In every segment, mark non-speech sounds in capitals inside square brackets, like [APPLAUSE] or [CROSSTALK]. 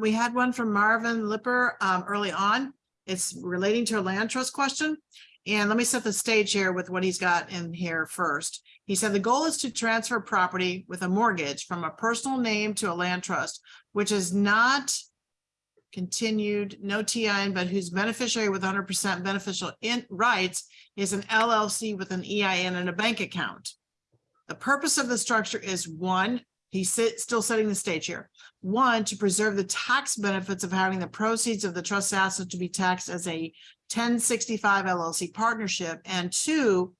we had one from Marvin Lipper um, early on. It's relating to a land trust question. And let me set the stage here with what he's got in here first. He said the goal is to transfer property with a mortgage from a personal name to a land trust, which is not continued, no TIN, but whose beneficiary with hundred percent beneficial in rights is an LLC with an EIN and a bank account. The purpose of the structure is one, he's sit- still setting the stage here. One, to preserve the tax benefits of having the proceeds of the trust asset to be taxed as a ten sixty-five LLC partnership. And two,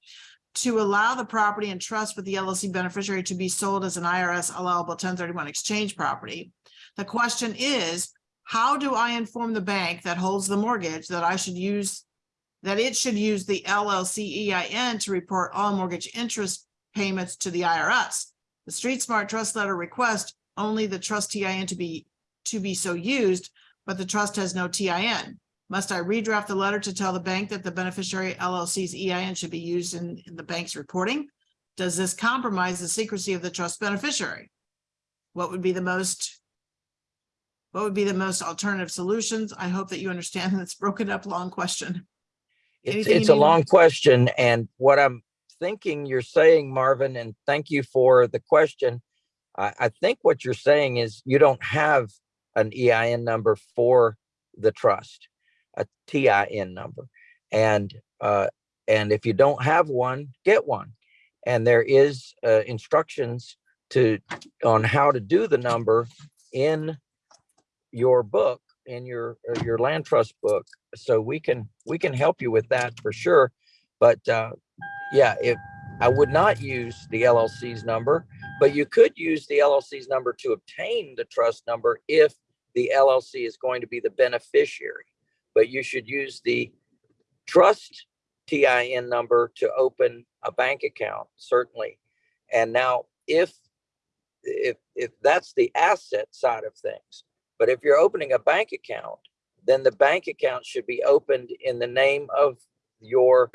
to allow the property and trust with the LLC beneficiary to be sold as an IRS allowable ten thirty-one exchange property. The question is, how do I inform the bank that holds the mortgage that I should use, that it should use the LLC EIN to report all mortgage interest payments to the IRS? The Street Smart Trust Letter request only the trust TIN to be, to be so used, but the trust has no TIN. Must I redraft the letter to tell the bank that the beneficiary LLC's EIN should be used in, in the bank's reporting? Does this compromise the secrecy of the trust beneficiary? What would be the most what would be the most alternative solutions? I hope that you understand [LAUGHS] it's broken up long question. It's, Anything you it's a long question and what I'm thinking you're saying, Marvin, and thank you for the question. I, I think what you're saying is you don't have an EIN number for the trust, a TIN number. And, uh, and if you don't have one, get one. And there is, uh, instructions to, on how to do the number in your book, in your, uh, your land trust book so we can we can help you with that for sure but uh yeah if i would not use the llc's number but you could use the llc's number to obtain the trust number if the llc is going to be the beneficiary. But you should use the trust tin number to open a bank account certainly. And now if if if that's the asset side of things but if you're opening a bank account then the bank account should be opened in the name of your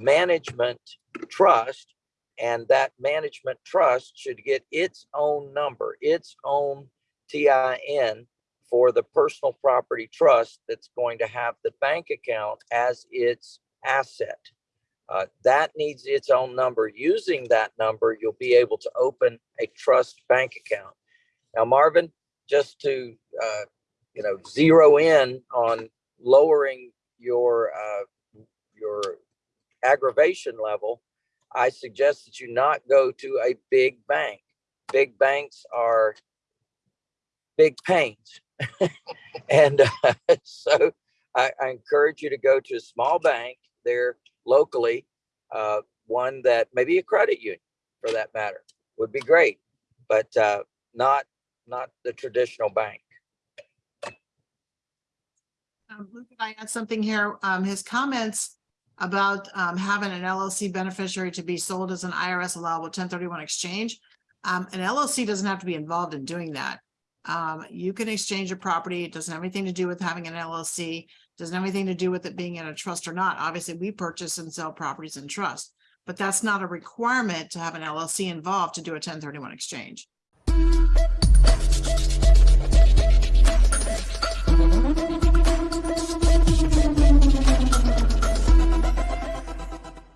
management trust. And that management trust should get its own number, its own TIN for the personal property trust that's going to have the bank account as its asset. Uh, that needs its own number. Using that number, you'll be able to open a trust bank account. Now, Marvin, just to uh, you know, zero in on lowering your, uh, your aggravation level, I suggest that you not go to a big bank. Big banks are big pains. [LAUGHS] and uh, [LAUGHS] so I, I encourage you to go to a small bank there locally, uh, one that maybe a credit union for that matter would be great, but uh, not not the traditional bank. Um, Luke, I add something here? Um, his comments about, um, having an LLC beneficiary to be sold as an IRS allowable ten thirty-one exchange. Um, an LLC doesn't have to be involved in doing that. Um, you can exchange a property. It doesn't have anything to do with having an LLC. Doesn't have anything to do with it being in a trust or not. Obviously, we purchase and sell properties in trust. But that's not a requirement to have an LLC involved to do a ten thirty-one exchange.